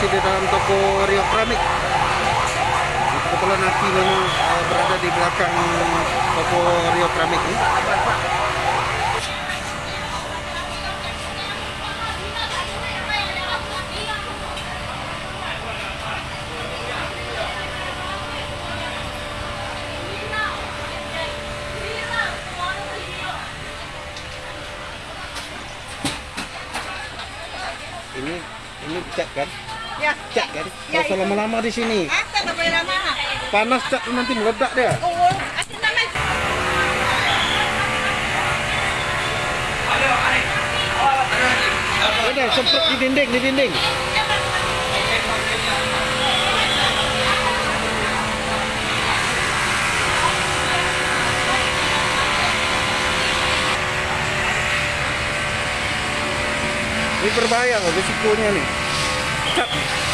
masih di dalam toko Rio Keramik. Kebetulan Aki memang uh, berada di belakang toko Rio Keramik ini. Ini ini cat kan? Ya. Cat kan? Ya, Kalau itu. lama-lama di sini Apa tak boleh lama? panas tu nanti meledak dia. Oh. Ada semprot di dinding, di dinding. Ini berbahaya loh risikonya nih. った。